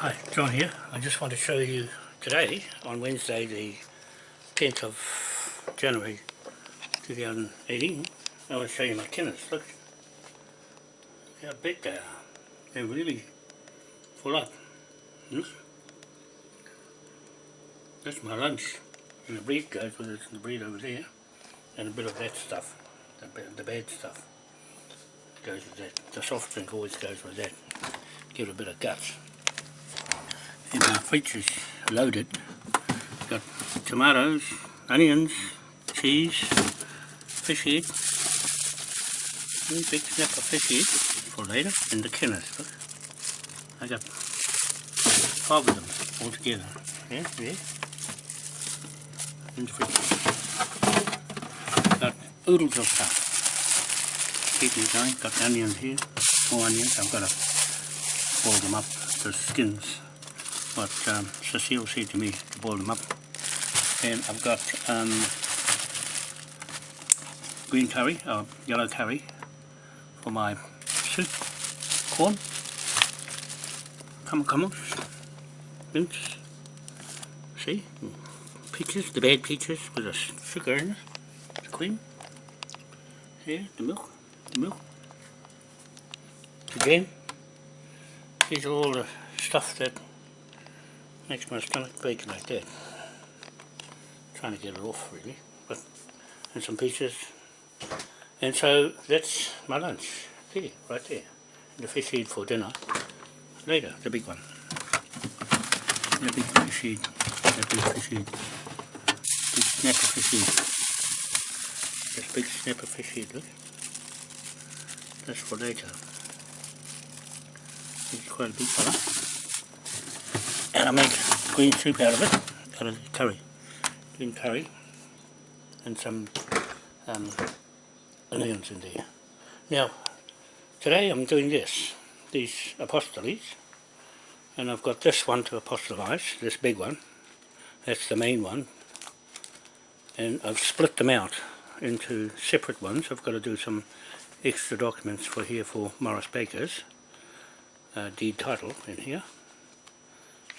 Hi, John here. I just want to show you today, on Wednesday the 10th of January 2018, I want to show you my kennels. Look how big they are. They're really full up. Hmm? That's my lunch. And the breed goes with it, the breed over there. And a bit of that stuff, the, the bad stuff goes with that. The soft drink always goes with that. Give it a bit of guts. And my features loaded. Got tomatoes, onions, cheese, fish head, big snap of fish head for later, in the kennels. Look. I got five of them all together. Yeah, yeah. In the fridge. Got oodles of stuff. Keep me going. Got onions here, more onions. I've got to boil them up, the skins. What um, Cecile said to me to boil them up. And I've got um, green curry, or yellow curry for my soup, corn, come mince, see, peaches, the bad peaches with the sugar in it, the cream, here, the milk, the milk, the jam, these are all the stuff that makes my stomach bake like that. Trying to get it off really, but and some peaches. And so that's my lunch, there, right there. And the fish head for dinner. Later, the big one. The big fish head, the big fish head. Big snapper fish head. This big snapper fish head, look. That's for later. It's quite a big fella. And I make green soup out of it, out of curry. Green curry. And some um, onions in there. Now, today I'm doing this, these apostoles, and I've got this one to apostolize, this big one, that's the main one, and I've split them out into separate ones. I've got to do some extra documents for here for Morris Baker's uh, deed title in here.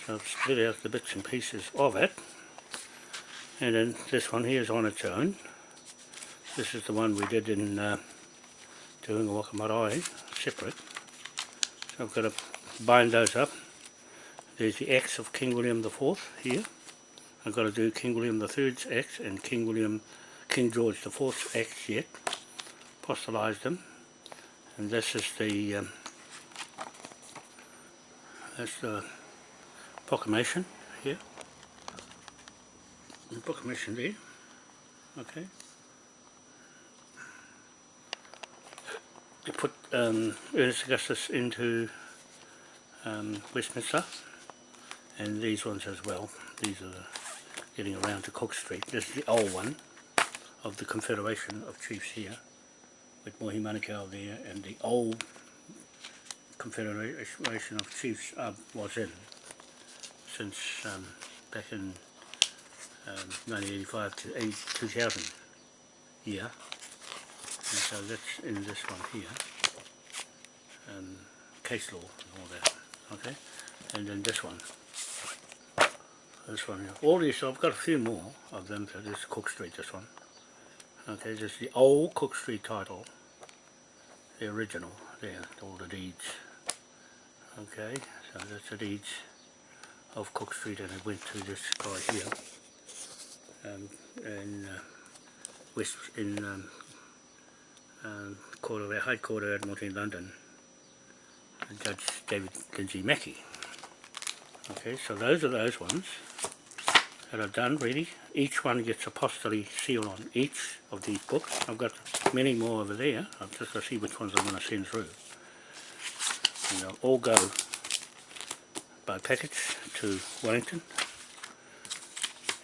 So I've split out the bits and pieces of it, and then this one here is on its own. This is the one we did in uh, doing a Wakamarae, separate. So I've got to bind those up. There's the X of King William IV here. I've got to do King William III's X and King William, King George the IV's X yet. Apostolize them. And this is the um, that's the proclamation here. The proclamation there. Okay. to put um, Ernest Augustus into um, Westminster and these ones as well. These are getting around to Cook Street. This is the old one of the Confederation of Chiefs here with Mohi Manukau there and the old Confederation of Chiefs uh, was in since um, back in um, 1985 to 80, 2000 year and so that's in this one here. Um, case law and all that. Okay? And then this one. This one here. all these I've got a few more of them so this is Cook Street this one. Okay this is the old Cook Street title. The original there all the deeds. Okay so that's the deeds of Cook Street and I went to this guy here um, in uh, West in um, um, court of, High Court of Admiralty in London, Judge David Lindsay Mackey. Okay, so those are those ones that are done ready. Each one gets a apostolate seal on each of these books. I've got many more over there. I've just got to see which ones I'm going to send through. And they'll all go by package to Wellington.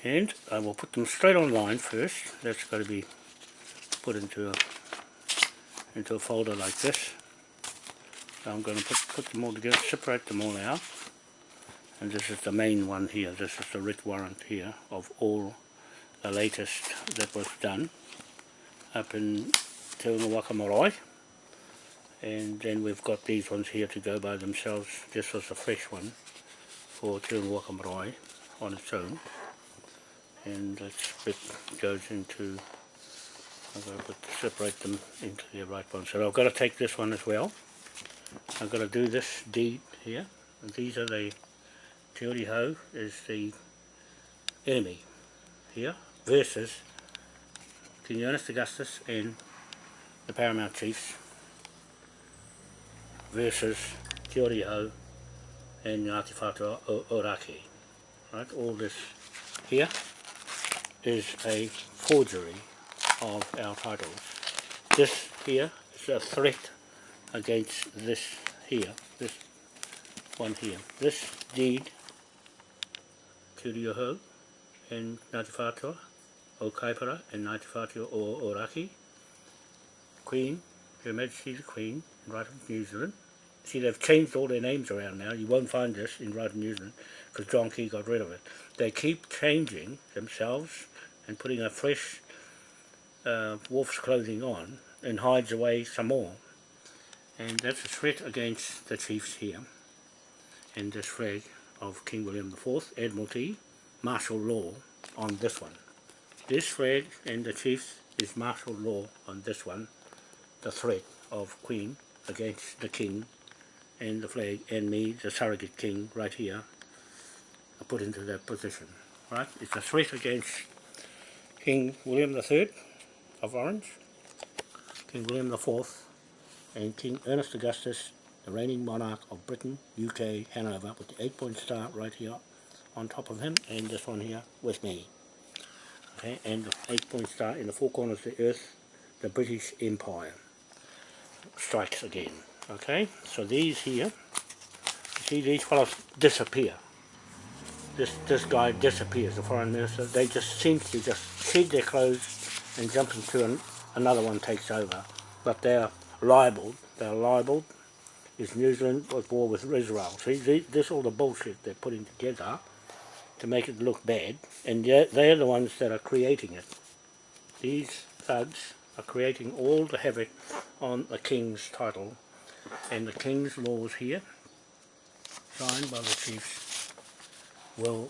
And I will put them straight online first. That's got to be put into a into a folder like this. So I'm going to put, put them all together, separate them all out. And this is the main one here. This is the writ warrant here of all the latest that was done up in Te Marae. And then we've got these ones here to go by themselves. This was a fresh one for doing Waka on its own and this bit goes into I've got to put, separate them into the right one So I've got to take this one as well. I've got to do this deep here. And these are the Te Ho Hau is the enemy here versus King Ernest Augustus and the Paramount Chiefs versus Te Ho Hau and Ngāti Whātua Oraki. Right, all this here is a forgery of our titles. This here is a threat against this here, this one here. This deed to and Ngāti Whātua o Kaipara and Ngāti Whātua o Oraki, Queen, Her Majesty the Queen, right of New Zealand. See, they've changed all their names around now. You won't find this in right of New Zealand because John Key got rid of it. They keep changing themselves and putting a fresh uh, wolf's clothing on and hides away some more. And that's a threat against the chiefs here. And this flag of King William IV, Admiralty, martial law on this one. This flag and the chiefs is martial law on this one, the threat of Queen against the King and the flag and me, the surrogate King, right here, are put into that position. Right? It's a threat against King William III of Orange, King William IV, and King Ernest Augustus, the reigning monarch of Britain, UK, Hanover, with the eight-point star right here on top of him, and this one here with me. Okay, and the eight-point star in the four corners of the earth, the British Empire strikes again. Okay, so these here, see these fellows disappear this this guy disappears, the foreign minister. They just seem to just shed their clothes and jump into an, another one takes over. But they're libelled. They're libelled. Is New Zealand at war with Israel? See, this all the bullshit they're putting together to make it look bad, and they're, they're the ones that are creating it. These thugs are creating all the havoc on the king's title and the king's laws here, signed by the chiefs will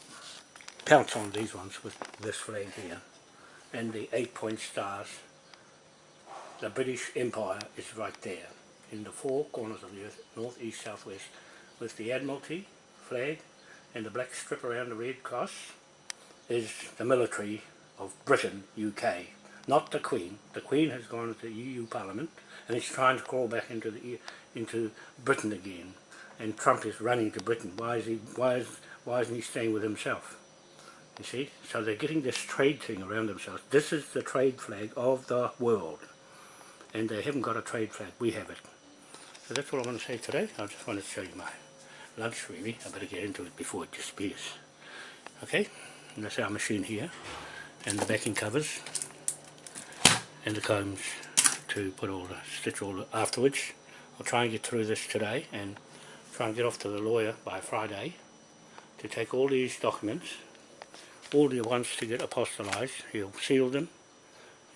pounce on these ones with this flag here. And the eight point stars the British Empire is right there in the four corners of the earth north east south west with the Admiralty flag and the black strip around the red cross is the military of Britain UK not the Queen the Queen has gone to the EU Parliament and is trying to crawl back into the into Britain again and Trump is running to Britain why is he why is why isn't he staying with himself? You see? So they're getting this trade thing around themselves. This is the trade flag of the world. And they haven't got a trade flag. We have it. So that's all I want to say today. I just wanted to show you my lunch really. I better get into it before it disappears. Okay? And that's our machine here. And the backing covers. And the combs to put all the stitch all the, afterwards. I'll try and get through this today and try and get off to the lawyer by Friday to take all these documents, all the ones to get apostolized, he'll seal them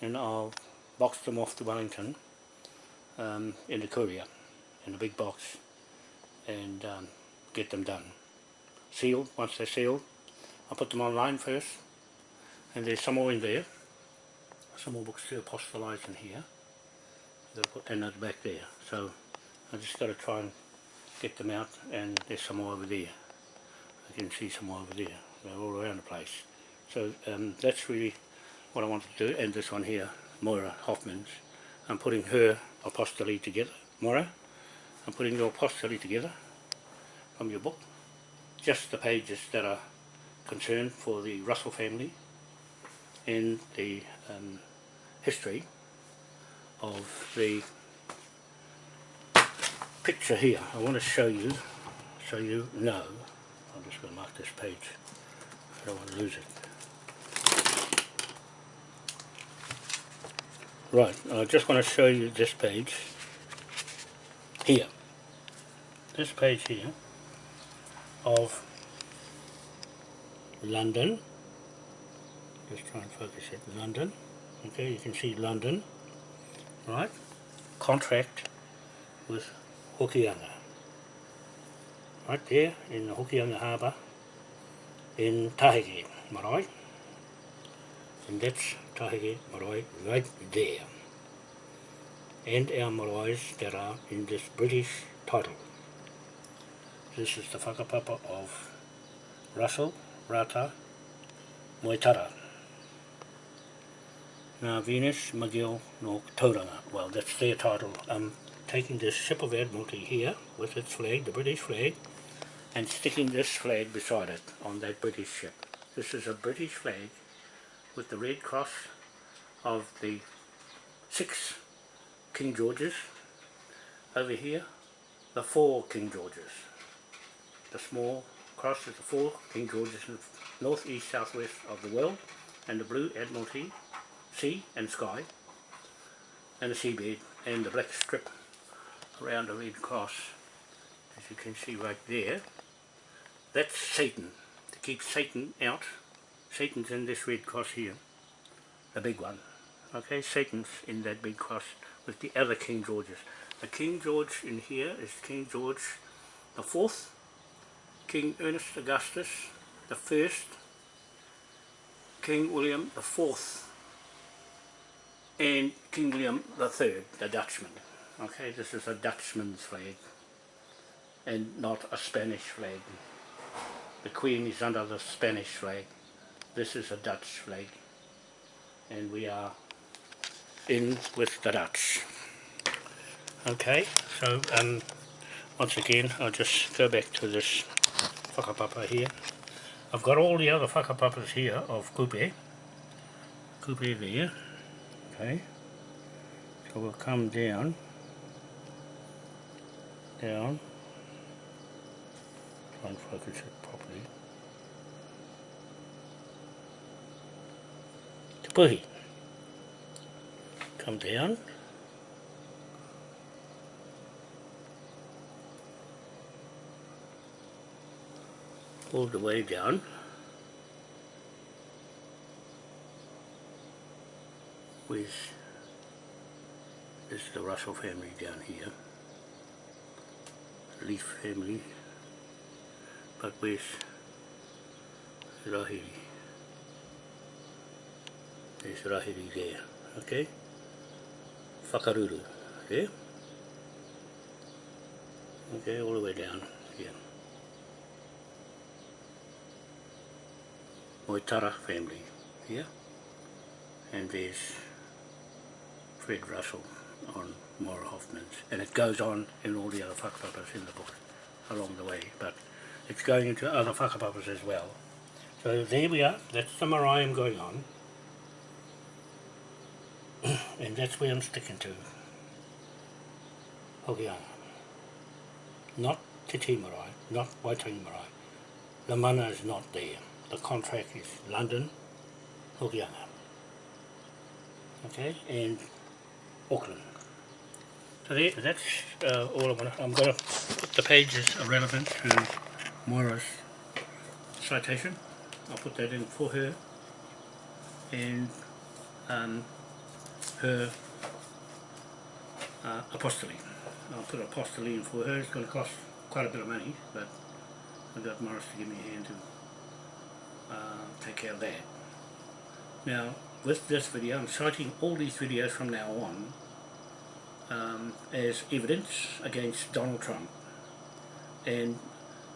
and I'll box them off to Wellington um, in the courier, in a big box and um, get them done. Sealed, once they're sealed, I'll put them online first and there's some more in there, some more books to apostolize in here and that's back there. So I just got to try and get them out and there's some more over there. I can see some more over there. They're all around the place. So um, that's really what I wanted to do. And this one here, Moira Hoffman's. I'm putting her apostolate together. Moira, I'm putting your apostolate together from your book. Just the pages that are concerned for the Russell family and the um, history of the picture here. I want to show you so you know I'm just going to mark this page. I don't want to lose it. Right, I just want to show you this page here. This page here of London. Just try and focus it. London. Okay, you can see London. Right. Contract with Hokianga right there in the Hokianga Harbour in Tahike Marae and that's Tahike Marae right there and our maraes that are in this British title. This is the whakapapa of Russell Rata Moitara Now Venus McGill no Tauranga. Well that's their title. I'm taking this ship of Admiralty here with its flag, the British flag, and sticking this flag beside it on that British ship. This is a British flag with the red cross of the six King Georges. Over here, the four King Georges. The small cross is the four King Georges in north, east, southwest of the world, and the blue Admiralty, sea and sky, and the seabed, and the black strip around the red cross, as you can see right there. That's Satan, to keep Satan out. Satan's in this red cross here, the big one. Okay, Satan's in that big cross with the other King Georges. The King George in here is King George the Fourth, King Ernest Augustus the First, King William the Fourth, and King William Third, the Dutchman. Okay, this is a Dutchman's flag and not a Spanish flag. The Queen is under the Spanish flag. This is a Dutch flag and we are in with the Dutch. Okay, so um, once again I'll just go back to this whakapapa here. I've got all the other whakapapas here of kupe. Kupe there. Okay. So we'll come down. Down. Try and focus it properly. Te puhi come down. All the way down. With is the Russell family down here. Leaf family. But with Rahiri. There's Rahiri there. Okay? whakaruru, okay? Okay, all the way down here. Moitara family here. And there's Fred Russell on Moira Hoffman's. And it goes on in all the other whakapapas in the book along the way, but it's going into other whakapapas as well. So there we are, that's the Mariam going on and that's where I'm sticking to. Hokianga. Not Te Tii Marae, not Waitangi Marae. The mana is not there. The contract is London, Hokianga. Okay, and Auckland. So there, that's uh, all I'm going to... I'm going to put the pages relevant to Moira's citation. I'll put that in for her. And um, her uh. I'll put apostille in for her, it's going to cost quite a bit of money, but I've got Morris to give me a hand to uh, take care of that. Now, with this video, I'm citing all these videos from now on um, as evidence against Donald Trump and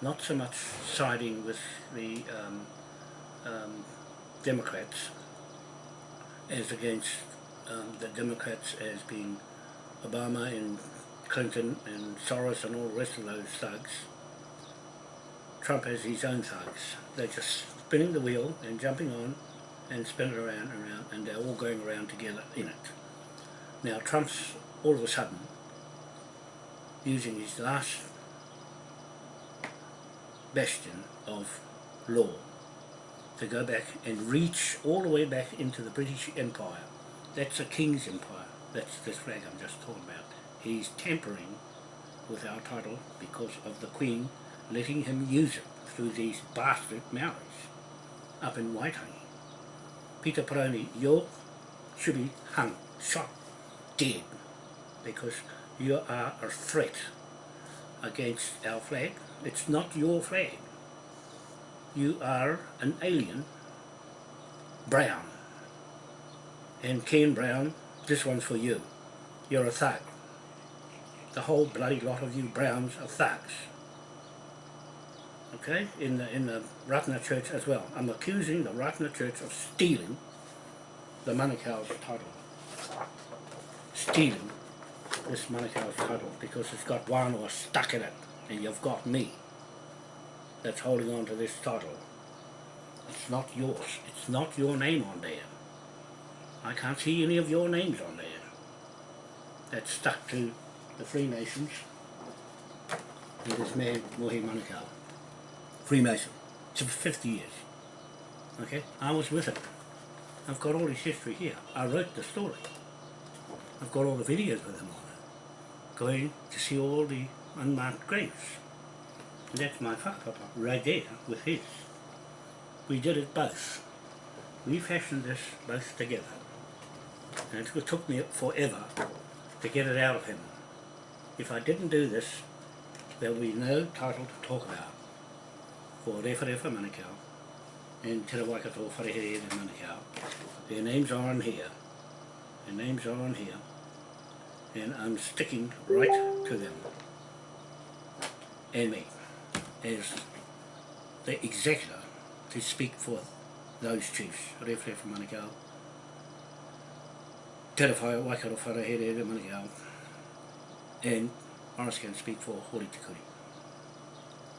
not so much siding with the um, um, Democrats as against um, the Democrats as being Obama and Clinton and Soros and all the rest of those thugs. Trump has his own thugs. They're just spinning the wheel and jumping on and spin it around and around and they're all going around together in it. Now Trump's all of a sudden using his last bastion of law to go back and reach all the way back into the British Empire that's a king's empire. That's this flag I'm just talking about. He's tampering with our title because of the Queen letting him use it through these bastard Maoris up in Waitangi. Peter Paraone, you should be hung, shot, dead, because you are a threat against our flag. It's not your flag. You are an alien, Brown. And Ken Brown, this one's for you. You're a thug. The whole bloody lot of you Browns are thugs. Okay, in the in the Ratana Church as well. I'm accusing the Ratana Church of stealing the Manukau's title. Stealing this Manukau's title because it's got one or stuck in it and you've got me that's holding on to this title. It's not yours. It's not your name on there. I can't see any of your names on there. That's stuck to the Freemasons and this man, Mohi Manukau. Freemason. For 50 years. Okay? I was with him. I've got all his history here. I wrote the story. I've got all the videos with him on it. Going to see all the unmarked graves. And that's my whakapapa right there with his. We did it both. We fashioned this both together. And it took me forever to get it out of him. If I didn't do this, there will be no title to talk about for Rewharewha Manukau and Te Waikato Wharehere Manukau. Their names are on here. Their names are on here. And I'm sticking right to them. And me as the executor to speak for those chiefs, Rewharewha Manukau, Te Waikato Wharehere Manukau, and Morris can speak for Hori Te Kuri.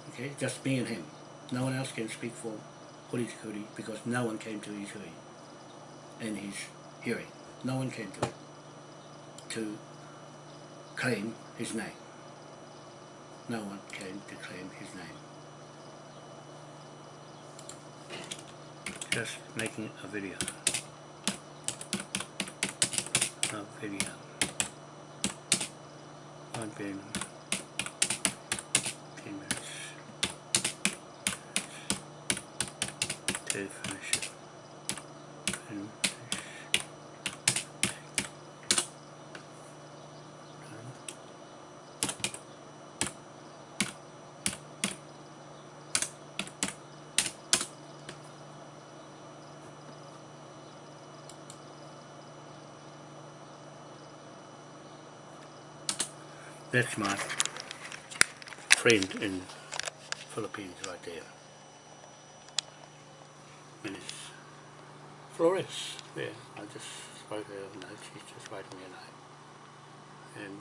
Okay, just me and him. No one else can speak for Hori Te Kuri because no one came to his hearing. And his hearing. No one came to it to claim his name. No one came to claim his name. Just making a video. A video. I've been 10 minutes to finish it. That's my friend in Philippines right there. And it's Flores there. I just spoke to her a note, she's just writing me a note. And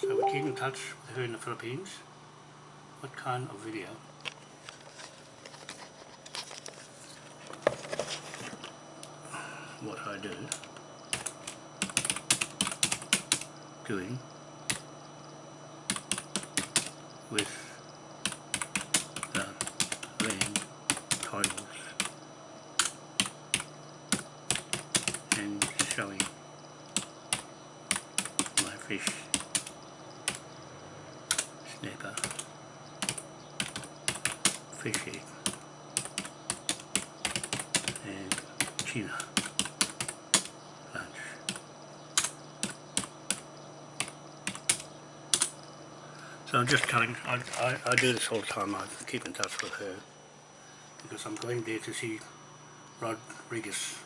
so we keep in touch with her in the Philippines. What kind of video? What I do. Doing with the land titles and showing my fish snapper fish egg and tuna lunch So I'm just telling, I, I, I do this all the time, I keep in touch with her because I'm going there to see Rodriguez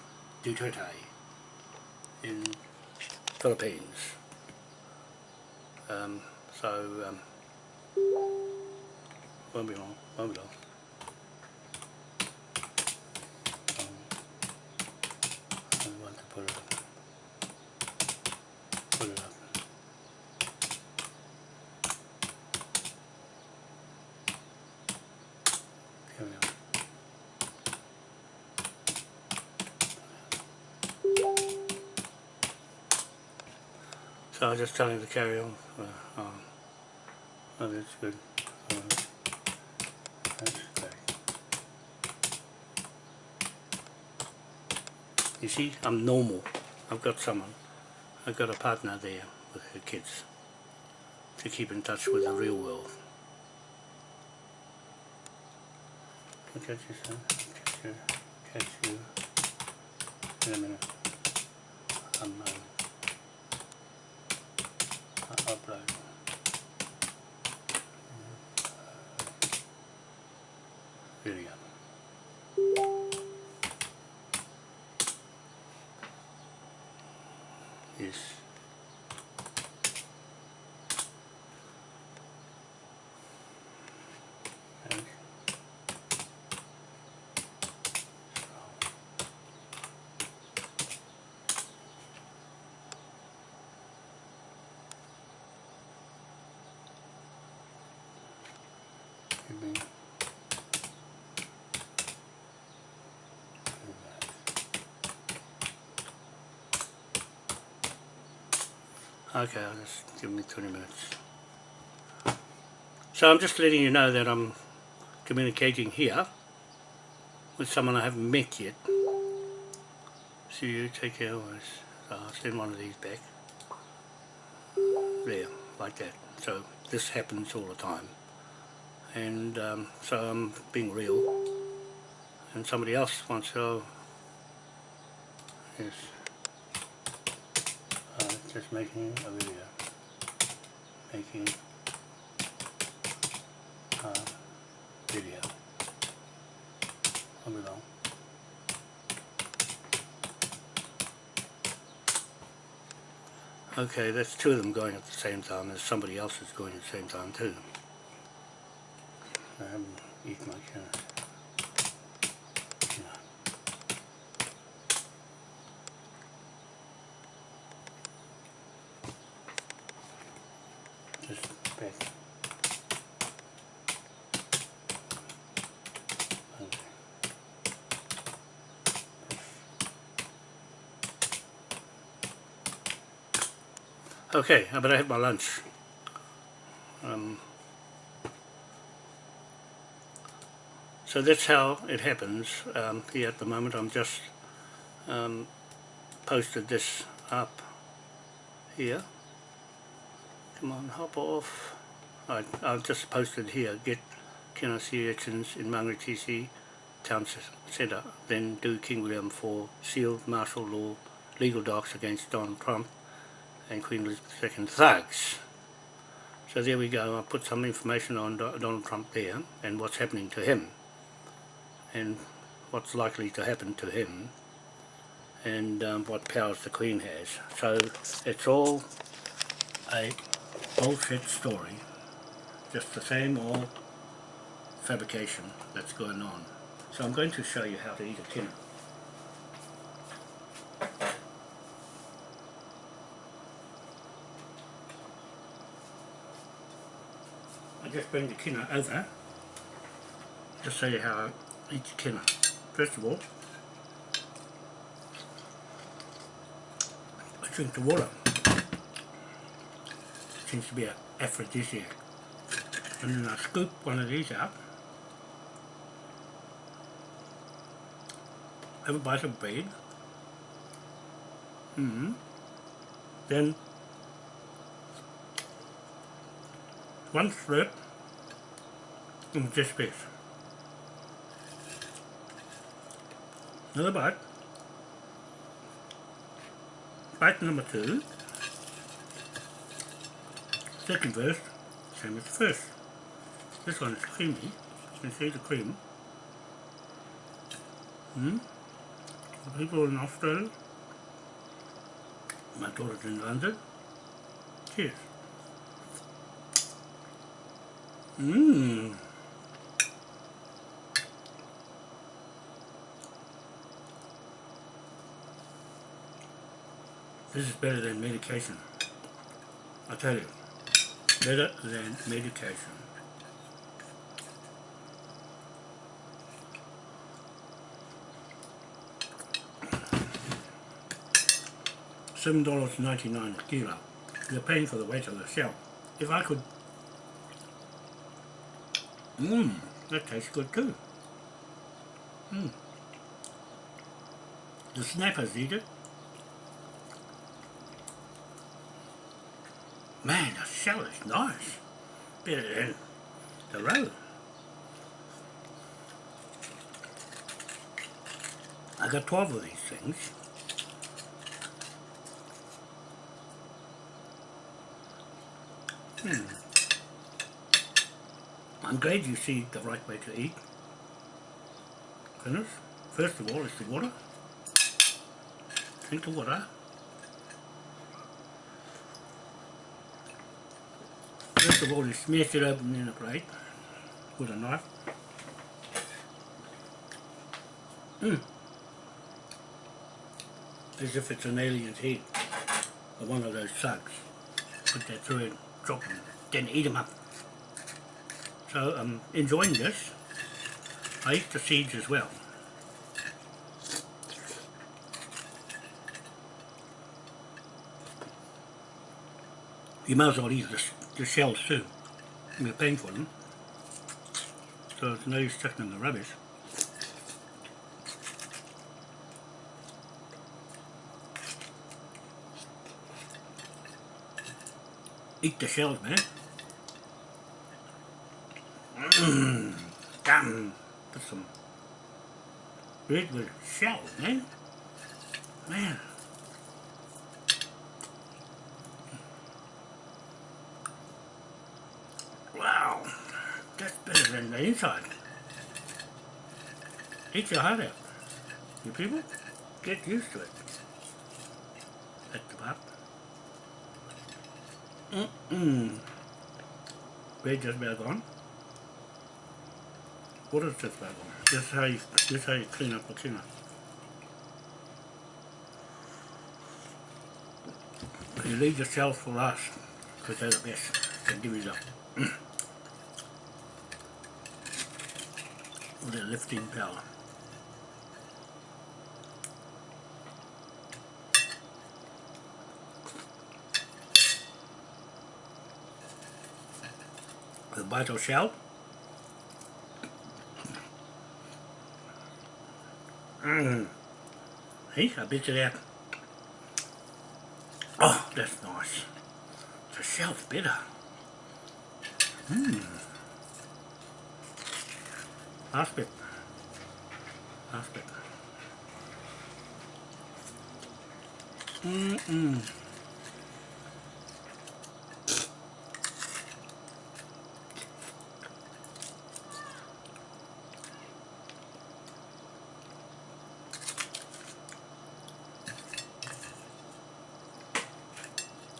Duterte in Philippines. Um, so, um, won't be long, won't be long. Um, I want to put it up. Put it up. Here we are. So I was just telling you to carry on. Uh, um, oh, that's good. Uh, that's. You see, I'm normal. I've got someone. I've got a partner there with her kids to keep in touch with the real world. I'll catch you soon. Catch you. Catch you in a minute. I'm upload. Here we go. Yes. Okay, I'll just give me 20 minutes. So I'm just letting you know that I'm communicating here with someone I haven't met yet. See you, take care always. So I'll send one of these back. There, like that. So this happens all the time. And um, so I'm being real. And somebody else wants to... Yes. Uh, just making a video. Making a video. Hold it on. Okay, that's two of them going at the same time. There's somebody else that's going at the same time too. I haven't eaten. Uh, yeah. Just back. Okay. Okay, I better have my lunch. Um, so that's how it happens um, here at the moment. I'm just um, posted this up here. Come on, hop off. I, I've just posted here, get can I see urchins in Mangere TC Town Centre, then do King William for sealed martial law legal docs against Donald Trump and Queen Elizabeth II thugs. So there we go, I put some information on Do Donald Trump there and what's happening to him and what's likely to happen to him and um, what powers the Queen has. So it's all a bullshit story, just the same old fabrication that's going on. So I'm going to show you how to eat a tuna. Just bring the kina over, just show you how I eat the kina. First of all, I drink the water. It Seems to be an aphrodisiac. And then I scoop one of these out, have a bite of bread, mm -hmm. then one slurp of this. Another bite. Bite number two. Second verse, same as the first. This one is creamy. You can see the cream. Hmm? The people in Australia. My daughter's in London. Cheers. Mmm. This is better than medication. I tell you. Better than medication. Seven dollars ninety nine a kilo. You're paying for the weight of the shell. If I could Mmm, that tastes good too. Mmm. The snappers eat it. Man, nice. Better than the roe. I got 12 of these things. Hmm. I'm glad you see the right way to eat. Finish. First of all is the water. Drink the water. First of all you smash it open in a plate with a knife. Mm. As if it's an alien's head or one of those slugs. Put that through and drop them, then eat them up. So I'm um, enjoying this. I eat the seeds as well. You might as well eat the, the shells too. You're paying for them. So it's no use chucking in the rubbish. Eat the shells, man. Mmm, damn. Put some bread with shells, man. Man. Wow, that's better than the inside. Eat your heart out. You people, get used to it. At the top. Mm-mm. Bread just about gone. What is just about gone? This is how you, this is how you clean up a tuna. You leave shells for last, because they're the best. They give you the the lifting power. The vital shell. Mmm. Hey, I bit of that. Oh, that's nice. The shell's better. Mmm. Last bit. Last bit. Mm-mm.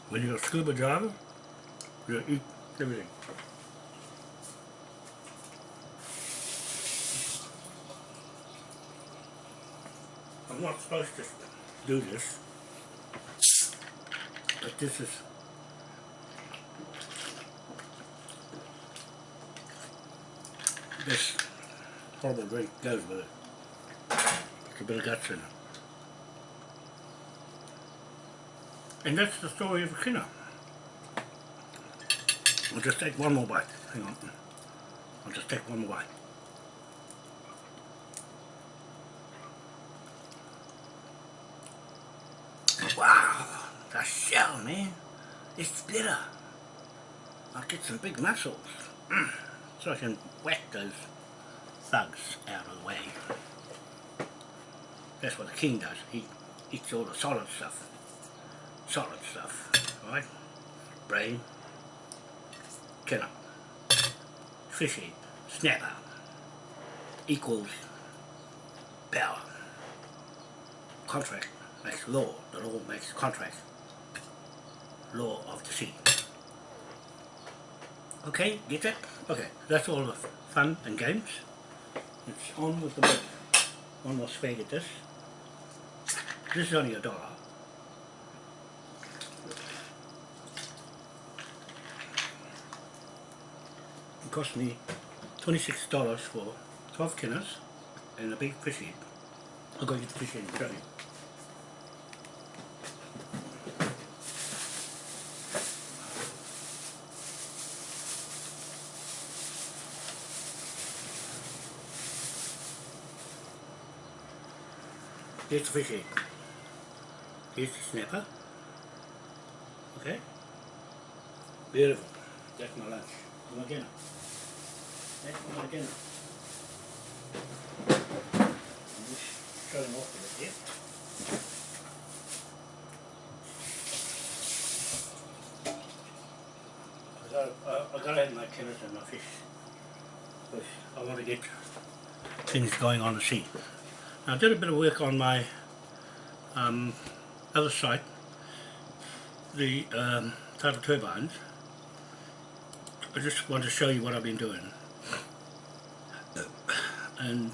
When you're a scuba diver, you eat everything. I'm not supposed to do this, but this is this horrible drink goes with it. It's a bit of guts in it. And that's the story of Kina. I'll just take one more bite. Hang on. I'll just take one more bite. Wow, the shell, man. It's bitter. I'll get some big muscles. Mm. So I can whack those thugs out of the way. That's what the king does. He eats all the solid stuff. Solid stuff, right? Brain, killer, fishy, snapper, equals power. Contract makes law, the law makes contract. Law of the sea. Okay, get that? Okay, that's all the fun and games. It's on with the. One more spade at this. This is only a dollar. It cost me $26 for 12 kinners and a big fish head. I'll go get the fish head and show you. Here's the fish egg. Here's the snapper. Okay? Beautiful. That's my lunch. My dinner. That's my dinner. I'm just showing off a bit here. I gotta, I, I gotta have my tennis and my fish. I want to get things going on the sea. I did a bit of work on my um, other site, the um, tidal turbines. I just want to show you what I've been doing. And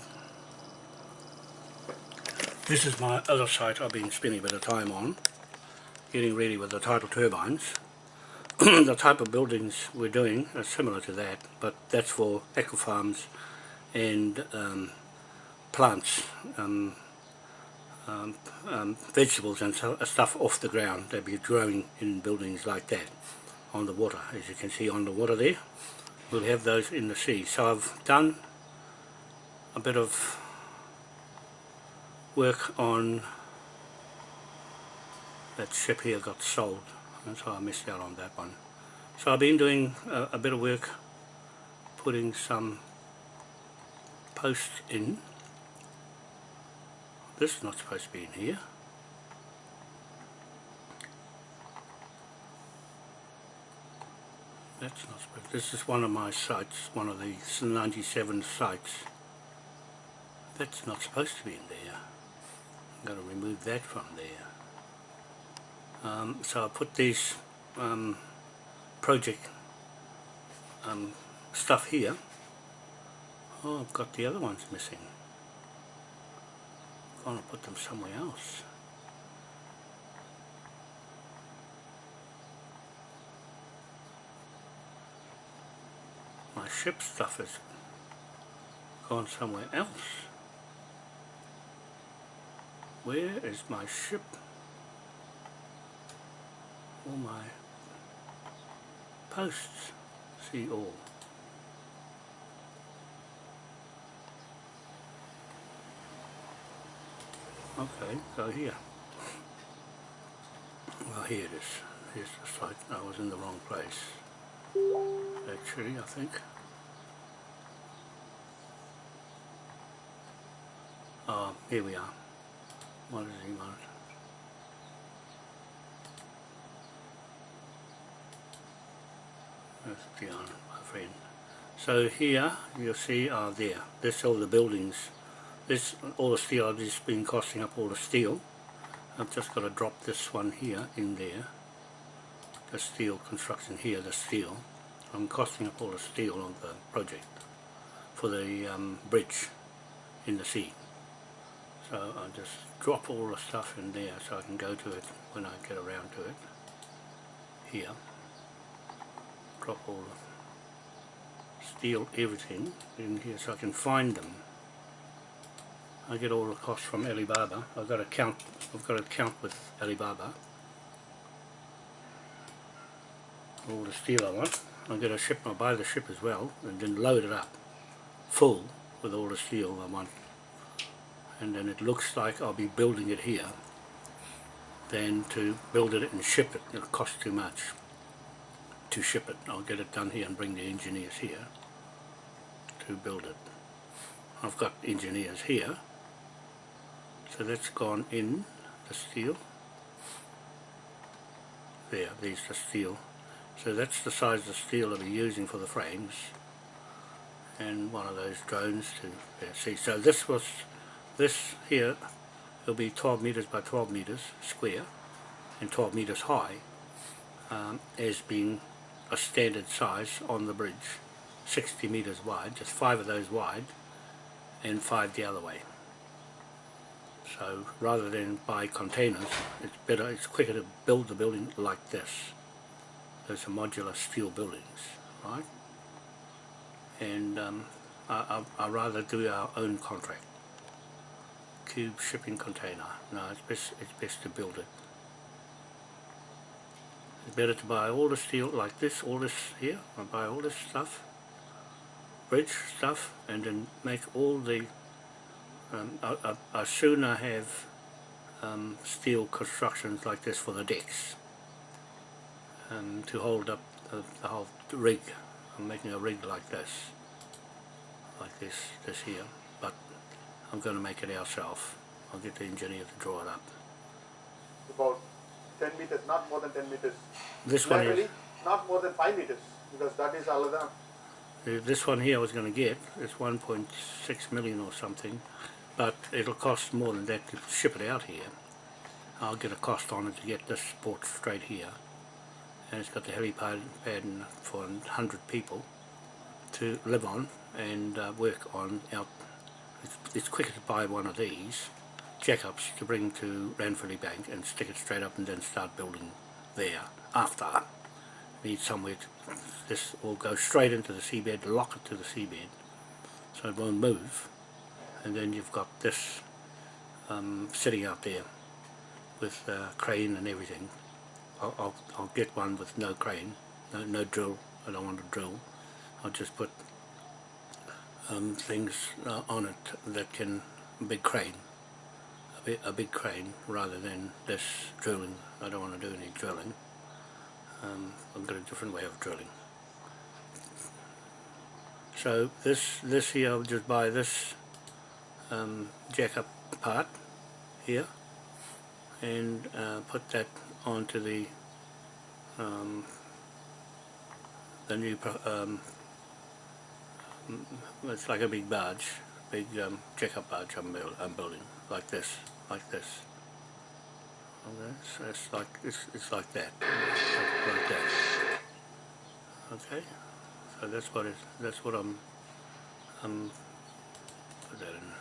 this is my other site I've been spending a bit of time on, getting ready with the tidal turbines. the type of buildings we're doing are similar to that, but that's for ecofarms and um, plants, um, um, um, vegetables and so, uh, stuff off the ground. They'll be growing in buildings like that on the water, as you can see on the water there. We'll have those in the sea. So I've done a bit of work on that ship here got sold and so I missed out on that one. So I've been doing a, a bit of work putting some posts in. This is not supposed to be in here. That's not supposed This is one of my sites, one of the 97 sites. That's not supposed to be in there. I'm going to remove that from there. Um, so I put these um, project um, stuff here. Oh, I've got the other ones missing. I'm going to put them somewhere else. My ship stuff is gone somewhere else. Where is my ship? all my posts see all okay so here. Well here it is. Here's the site. I was in the wrong place. Actually I think. Uh, here we are. What does he want That's Dion, my friend. So here you'll see are there. This all the buildings. This all the steel I've just been costing up all the steel. I've just got to drop this one here in there. The steel construction here, the steel. I'm costing up all the steel on the project for the um, bridge in the sea. So I'll just drop all the stuff in there so I can go to it when I get around to it. Here drop all the steel everything in here so I can find them. I get all the costs from Alibaba. I've got to count I've got to count with Alibaba. All the steel I want. I get a ship I buy the ship as well and then load it up full with all the steel I want. And then it looks like I'll be building it here than to build it and ship it. It'll cost too much to ship it. I'll get it done here and bring the engineers here to build it. I've got engineers here. So that's gone in the steel. There, there's the steel. So that's the size of the steel I'll be using for the frames. And one of those drones to yeah, see. So this was, this here, will be 12 meters by 12 meters square and 12 meters high um, as being a standard size on the bridge 60 meters wide just five of those wide and five the other way so rather than buy containers it's better it's quicker to build the building like this. Those are modular steel buildings right? And um, I, I, I rather do our own contract. Cube shipping container. No it's best it's best to build it. It's better to buy all the steel like this, all this here, I buy all this stuff, bridge stuff, and then make all the, um, I, I, I sooner have um, steel constructions like this for the decks um, to hold up the, the whole rig. I'm making a rig like this, like this, this here, but I'm going to make it ourselves. I'll get the engineer to draw it up. About 10 meters, not more than 10 meters. This one is, not more than 5 meters, because that is another Uh, This one here I was going to get is 1.6 million or something, but it'll cost more than that to ship it out here. I'll get a cost on it to get this brought straight here. And it's got the helipad pad for 100 people to live on and uh, work on out. It's, it's quicker to buy one of these jack-ups to bring to Ranfurly Bank and stick it straight up and then start building there after. Need somewhere to, this will go straight into the seabed, lock it to the seabed so it won't move and then you've got this um, sitting out there with uh, crane and everything. I'll, I'll, I'll get one with no crane, no, no drill, I don't want to drill. I'll just put um, things uh, on it that can, big crane, a, a big crane rather than this drilling. I don't want to do any drilling. Um, I've got a different way of drilling. So this this here I'll just buy this um, jack up part here and uh, put that onto the um, the new um, it's like a big barge big um, jack up barge I'm, build, I'm building like this like this. Okay so it's like it's, it's like that like, like that. Okay so that's what it that's what I'm I'm put that in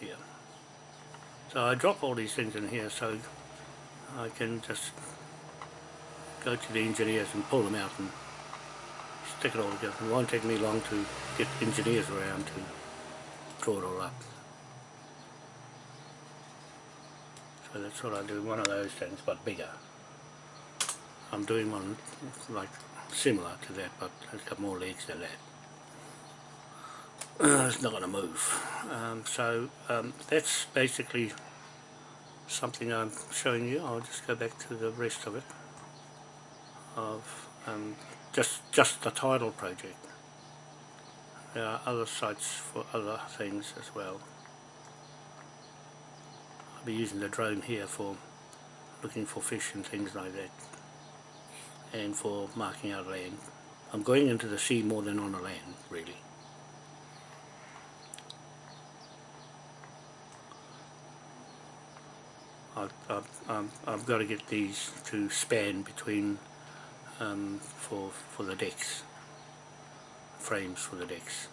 here so I drop all these things in here so I can just go to the engineers and pull them out and stick it all together. It won't take me long to get engineers around to draw it all up. So that's what I do, one of those things but bigger. I'm doing one like similar to that but it's got more legs than that. Uh, it's not going to move. Um, so um, that's basically something I'm showing you. I'll just go back to the rest of it of um, just just the tidal project. There are other sites for other things as well. I'll be using the drone here for looking for fish and things like that and for marking out land. I'm going into the sea more than on the land really. I've, I've, um, got to get these to span between um, for for the decks. Frames for the decks.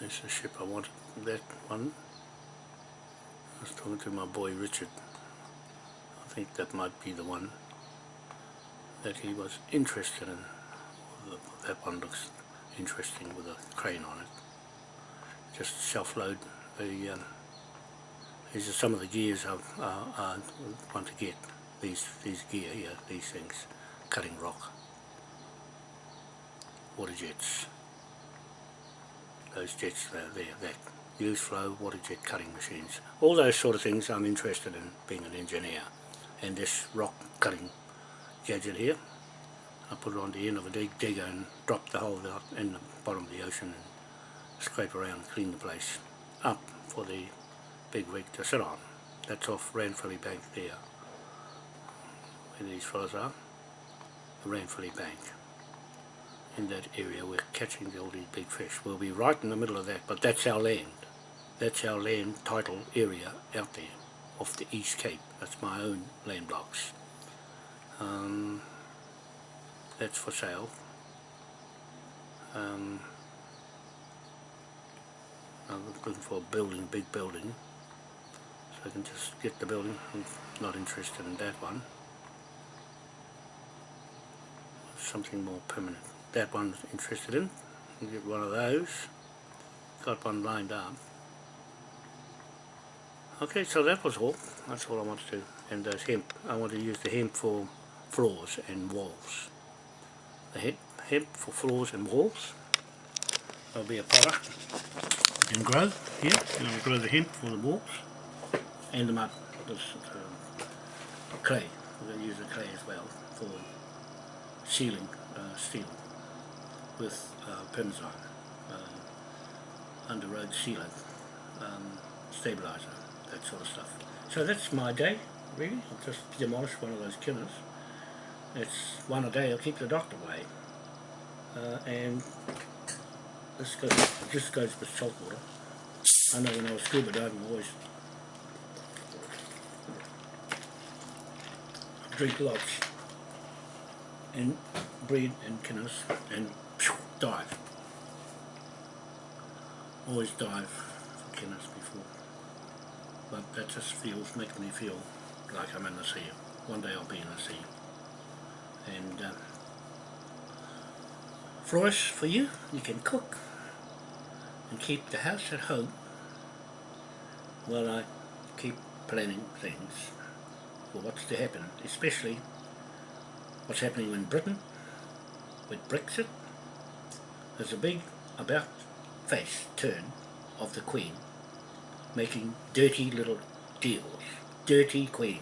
This is a ship I wanted that one. I was talking to my boy Richard. I think that might be the one that he was interested in that one looks interesting with a crane on it. Just self-load the um, these are some of the gears I, uh, want to get. These these gear here these things. Cutting rock. Water jets. Those jets there, there that. Use flow water jet cutting machines. All those sort of things I'm interested in being an engineer. And this rock cutting gadget here I put it on the end of a dig digger and drop the hole out in the bottom of the ocean and scrape around and clean the place up for the big rig to sit on. That's off Ranfurly Bank there, where these fellows are, the Ranfurly Bank. In that area we're catching all these big fish. We'll be right in the middle of that, but that's our land. That's our land title area out there, off the East Cape. That's my own land blocks. Um, that's for sale. Um, I'm looking for a building, big building, so I can just get the building. I'm not interested in that one. Something more permanent. That one's interested in. Get one of those. Got one lined up. Okay, so that was all. That's all I wanted to do. And there's hemp. I want to use the hemp for floors and walls. The hemp, hemp for floors and walls. There'll be a product and grow here. You can grow the hemp for the walls and the mud. This um, clay. We're going to use the clay as well for sealing uh, steel with uh, Permazyme, uh, under road sealant, um, stabilizer. that sort of stuff. So that's my day, really. I've just demolished one of those killers. It's one a day, I'll keep the doctor away. Uh, and this goes, just goes with salt water. I know when I was scuba diving, I always drink lots and breathe in killers and dive. Always dive for killers before. But that just feels, makes me feel like I'm in the sea. One day I'll be in the sea. And uh, Flores, for you, you can cook and keep the house at home while I keep planning things for what's to happen, especially what's happening in Britain with Brexit. There's a big about face turn of the Queen making dirty little deals. Dirty Queen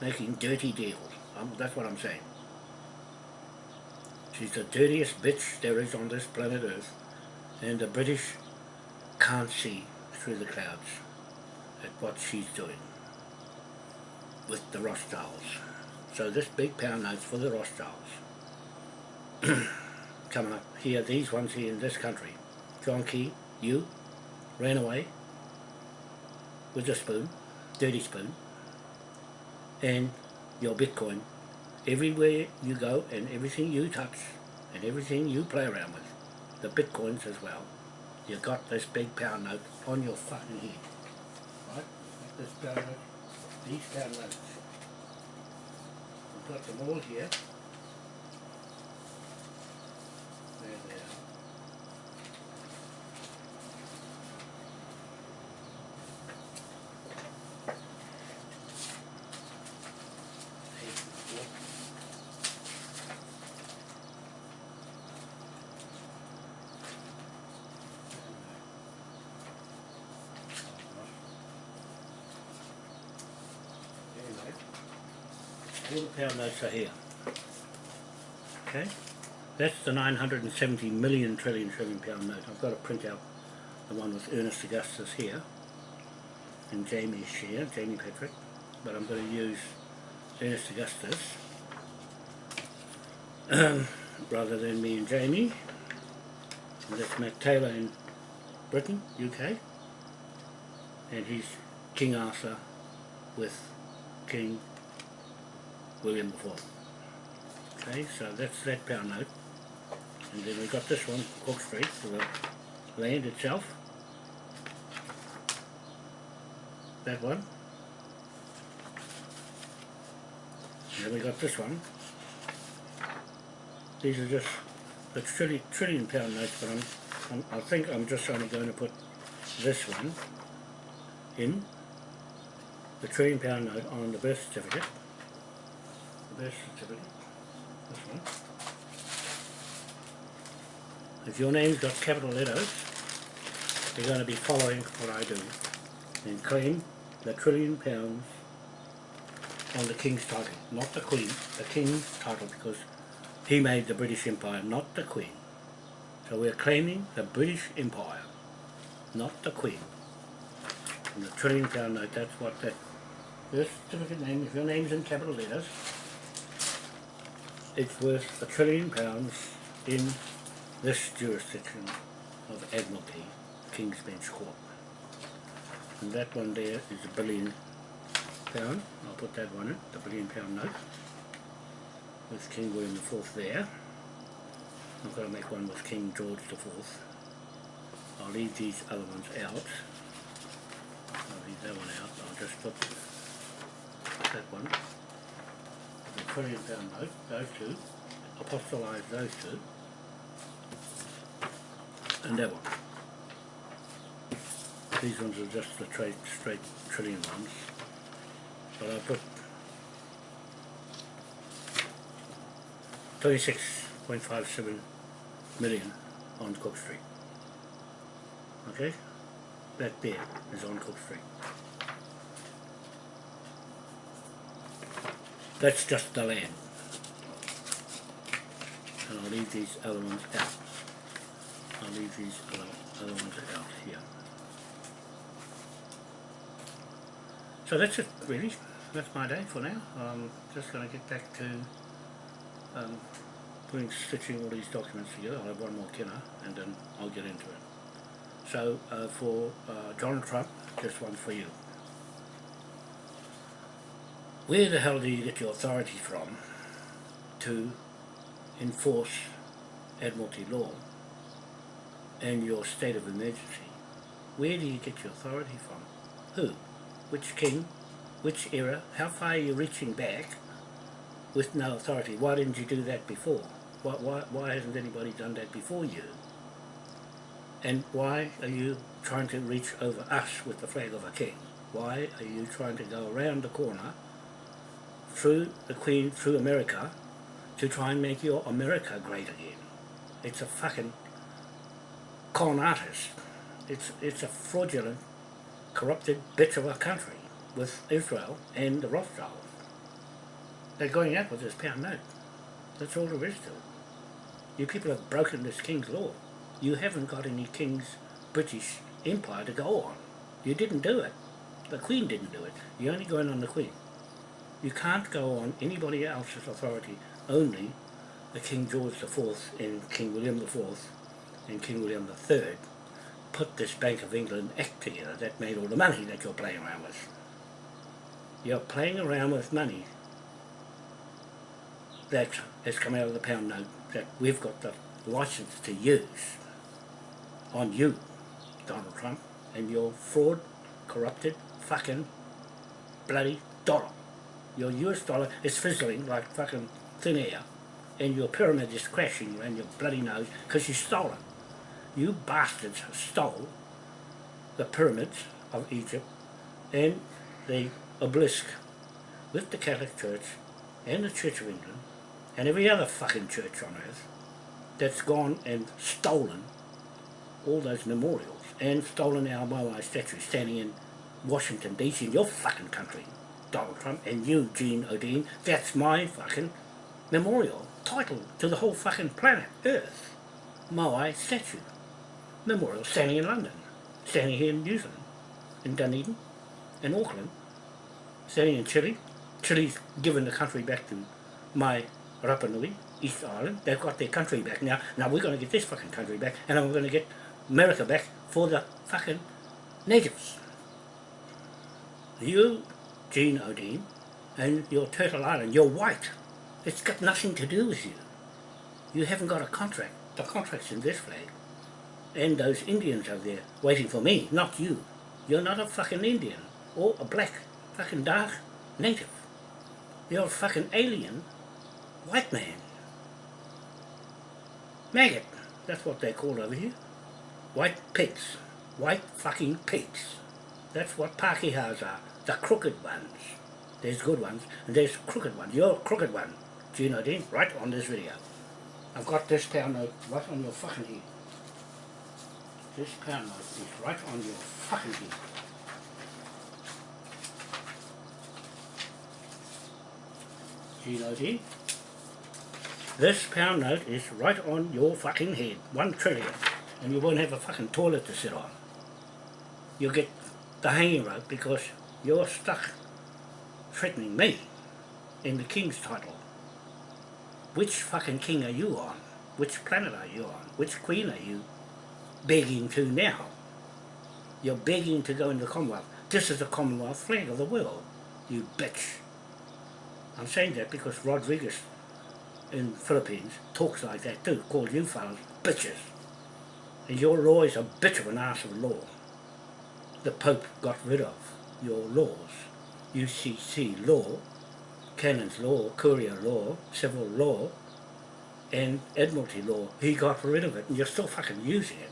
making dirty deals. Um, that's what I'm saying. She's the dirtiest bitch there is on this planet Earth and the British can't see through the clouds at what she's doing with the Rothschilds. So this big pound note's for the Rothschilds. Coming up here, these ones here in this country. John Key, you, ran away with a spoon, dirty spoon, and your Bitcoin. Everywhere you go and everything you touch and everything you play around with, the Bitcoins as well, you got this big pound note on your fucking head. Right? This pound note, these pound notes. We've got them all here. There they are. Eight, four. Anyway, all the pound notes are here. Okay, that's the 970 million trillion trillion pound note. I've got to print out the one with Ernest Augustus here and Jamie's share, Jamie Patrick, but I'm going to use Ernest Augustus um, rather than me and Jamie. And that's Matt Taylor in Britain, UK, and he's King Arthur with King William IV. Okay, so that's that pound note. And then we've got this one, Cook Street, for the land itself. That one. And then we got this one. These are just the trillion, trillion pound notes, but I'm, I'm, I think I'm just only going to put this one in the trillion pound note on the birth certificate. Certificate. This one. If your name's got capital letters, you're going to be following what I do and claim the trillion pounds on the King's title, not the Queen, the King's title because he made the British Empire, not the Queen. So we're claiming the British Empire, not the Queen. And the trillion pound note, that's what that birth certificate name, if your name's in capital letters, it's worth a trillion pounds in this jurisdiction of Admiralty, King's Bench Court. And that one there is a billion pound, I'll put that one in, the billion pound note, with King William IV there. I'm going to make one with King George IV. I'll leave these other ones out. I'll leave that one out, I'll just put that one, trillion pound note, those two, apostolize those two, and that one. These ones are just the straight, straight trillion ones, but I put 26.57 million on Cook Street. Okay? That there is on Cook Street. That's just the land. And I'll leave these other ones out. I'll leave these other, ones out here. So that's it, really. That's my day for now. I'm just going to get back to um, putting, stitching all these documents together. I'll have one more kinner and then I'll get into it. So uh, for uh, Donald Trump, just one for you. Where the hell do you get your authority from to enforce Admiralty law and your state of emergency? Where do you get your authority from? Who? Which king? Which era? How far are you reaching back with no authority? Why didn't you do that before? Why, why, why hasn't anybody done that before you? And why are you trying to reach over us with the flag of a king? Why are you trying to go around the corner through the Queen, through America, to try and make your America great again? It's a fucking con artist. It's, it's a fraudulent, corrupted bitch of a country with Israel and the Rothschilds. They're going out with this pound note. That's all there is to it. You people have broken this king's law. You haven't got any king's British empire to go on. You didn't do it. The Queen didn't do it. You're only going on the Queen. You can't go on anybody else's authority, only the King George IV and King William IV and King William III put this Bank of England Act together that made all the money that you're playing around with. You're playing around with money that has come out of the pound note that we've got the license to use on you, Donald Trump, and your fraud, corrupted, fucking, bloody dollar. Your US dollar is fizzling like fucking thin air, and your pyramid is crashing around your bloody nose because you stole it. You bastards stole the pyramids of Egypt and the obelisk with the Catholic Church and the Church of England and every other fucking church on earth that's gone and stolen all those memorials and stolen our Moai statue standing in Washington DC in your fucking country, Donald Trump and you, Gene Odine, that's my fucking memorial title to the whole fucking planet, Earth. Moai statue. Memorial standing in London, standing here in New Zealand, in Dunedin, in Auckland, standing in Chile. Chile's given the country back to my Rapa Nui, East Island. They've got their country back now. Now we're going to get this fucking country back, and I'm going to get America back for the fucking natives. You, Gene Odine, and your Turtle Island, you're white. It's got nothing to do with you. You haven't got a contract. The contract's in this flag. And those Indians over there waiting for me, not you. You're not a fucking Indian or a black fucking dark native. You're a fucking alien white man. Maggot, that's what they're called over here. White pigs. White fucking pigs. That's what Pākehās are. Uh, the crooked ones. There's good ones, and there's crooked ones. You're a crooked one. Do you know that? Right on this video. I've got this pound note right on your fucking head. This pound note is right on your fucking head. Do you know that? This pound note is right on your fucking head. One trillion. And you won't have a fucking toilet to sit on. You'll get the hanging rope because you're stuck threatening me in the king's title. Which fucking king are you on? Which planet are you on? Which queen are you begging to now? You're begging to go into the Commonwealth. This is the Commonwealth flag of the world, you bitch. I'm saying that because Rodriguez in Philippines talks like that too, calls you fellas bitches. And your law is a bitch of an ass of law. The Pope got rid of your laws. UCC law, Canon's law, Courier law, Civil law, and Admiralty law. He got rid of it and you're still fucking using it.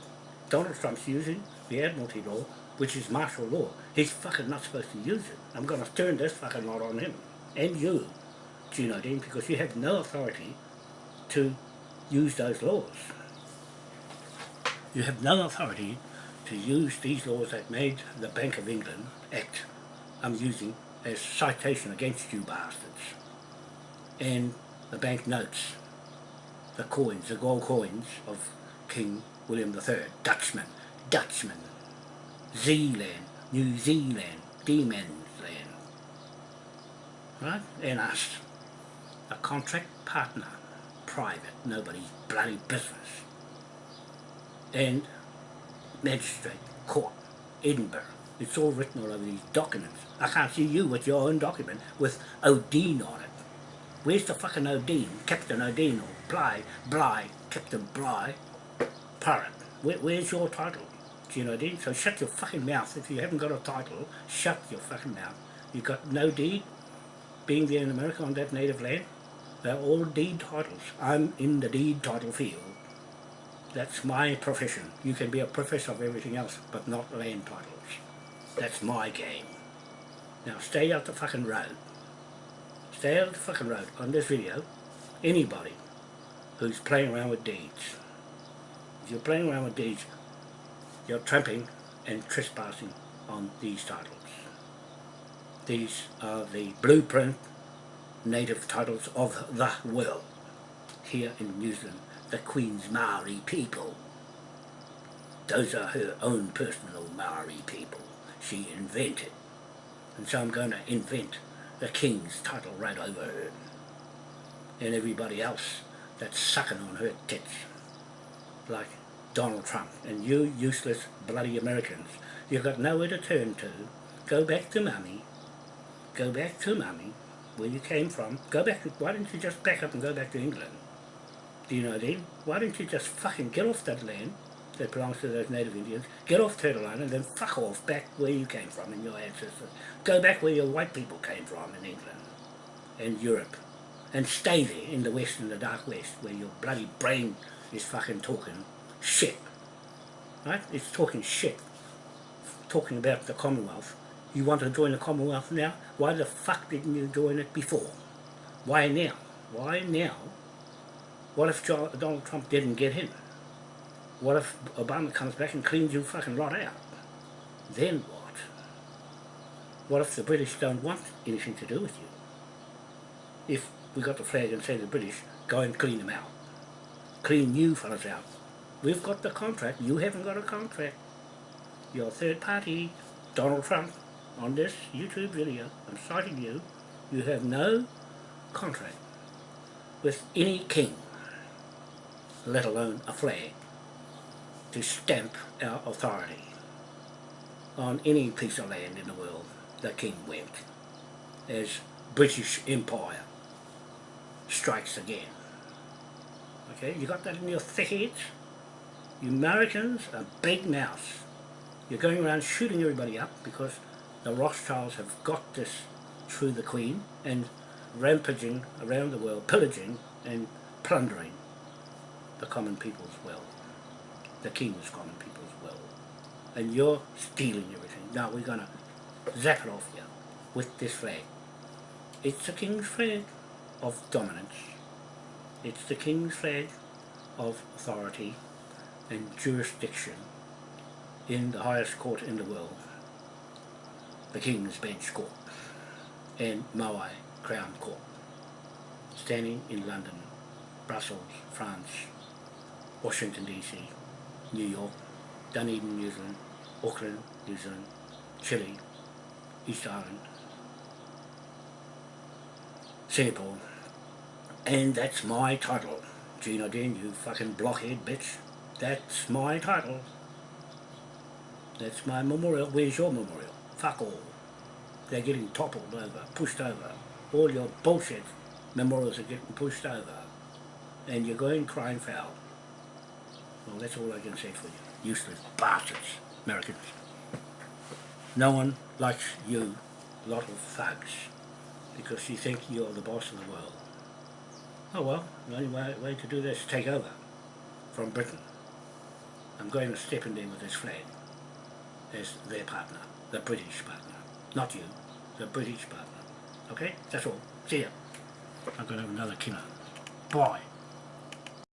Donald Trump's using the Admiralty law, which is martial law. He's fucking not supposed to use it. I'm going to turn this fucking lot on him. And you, Dean, because you have no authority to use those laws. You have no authority to use these laws that made the Bank of England Act I'm using as citation against you bastards. And the bank notes, the coins, the gold coins of King William III, Dutchman, Dutchman, Zealand, New Zealand, Diemen's Land. right? And us. A contract partner, private, nobody's bloody business. And magistrate, court, Edinburgh. It's all written all over these documents. I can't see you with your own document with O'Dean on it. Where's the fucking O'Dean? Captain O'Dean or Bligh, Bligh, Captain Bligh, Parrot. Where, where's your title? Do you know what? So shut your fucking mouth. If you haven't got a title, shut your fucking mouth. You've got no deed being there in America on that native land. They're all deed titles. I'm in the deed title field. That's my profession. You can be a professor of everything else, but not land titles. That's my game. Now stay out the fucking road. Stay out the fucking road on this video. Anybody who's playing around with deeds. If you're playing around with deeds, you're tramping and trespassing on these titles. These are the blueprint native titles of the world here in New Zealand, the Queen's Maori people. Those are her own personal Maori people she invented. And so I'm going to invent the King's title right over her. And everybody else that's sucking on her tits. Like Donald Trump and you useless bloody Americans. You've got nowhere to turn to. Go back to mummy. Go back to mummy, where you came from. Go back, why don't you just back up and go back to England? You know mean? Why don't you just fucking get off that land that belongs to those native Indians, get off Turtle Island and then fuck off back where you came from and your ancestors. Go back where your white people came from in England and Europe. And stay there in the west, in the dark west, where your bloody brain is fucking talking shit. Right? It's talking shit. Talking about the Commonwealth. You want to join the Commonwealth now? Why the fuck didn't you join it before? Why now? Why now? What if Donald Trump didn't get in? What if Obama comes back and cleans you fucking lot out? Then what? What if the British don't want anything to do with you? If we got the flag and say to the British, go and clean them out. Clean you fellas out. We've got the contract, you haven't got a contract. You're third party, Donald Trump, on this YouTube video, I'm citing you, you have no contract with any king, let alone a flag to stamp our authority on any piece of land in the world the king went as British Empire strikes again. Okay, you got that in your thick heads? You Americans are big mouths. You're going around shooting everybody up because the Rothschilds have got this through the Queen and rampaging around the world, pillaging and plundering the common people's will, the king's common people's will. And you're stealing everything. Now we're going to zap it off you with this flag. It's the king's flag of dominance. It's the king's flag of authority and jurisdiction in the highest court in the world, the King's Bench Court and Maui Crown Court, standing in London, Brussels, France, Washington DC, New York, Dunedin, New Zealand, Auckland, New Zealand, Chile, East Island, Singapore, and that's my title. Gina Dean, you fucking blockhead bitch. That's my title. That's my memorial. Where's your memorial? Fuck all. They're getting toppled over, pushed over. All your bullshit memorials are getting pushed over. And you're going crying foul. Well, that's all I can say for you. Useless bastards, Americans. No one likes you, lot of thugs, because you think you're the boss of the world. Oh well, the only way, way to do this is take over from Britain. I'm going to step in there with this flag as their partner, the British partner. Not you, the British partner. Okay? That's all. See ya. I'm going to have another killer. Bye.